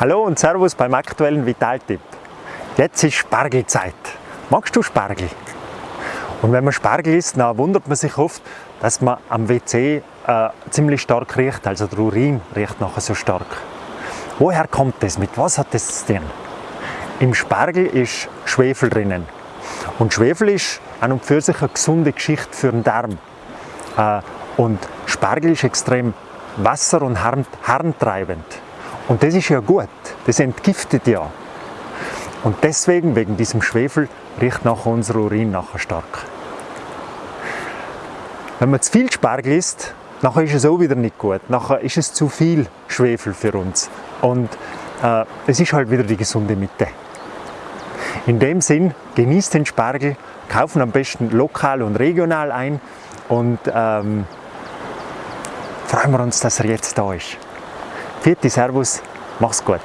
Hallo und Servus beim aktuellen Vitaltipp. Jetzt ist Spargelzeit. Magst du Spargel? Und wenn man Spargel isst, dann wundert man sich oft, dass man am WC äh, ziemlich stark riecht, also der Urin riecht nachher so stark. Woher kommt das? Mit was hat das zu tun? Im Spargel ist Schwefel drinnen. Und Schwefel ist an und für sich eine gesunde Geschichte für den Darm. Äh, und Spargel ist extrem wasser- und harntreibend. Und das ist ja gut, das entgiftet ja. Und deswegen, wegen diesem Schwefel, riecht nachher unser Urin nachher stark. Wenn man zu viel Spargel isst, nachher ist es auch wieder nicht gut. Nachher ist es zu viel Schwefel für uns. Und äh, es ist halt wieder die gesunde Mitte. In dem Sinn, genießt den Spargel, kaufen am besten lokal und regional ein und ähm, freuen wir uns, dass er jetzt da ist. Vierte Servus, mach's gut.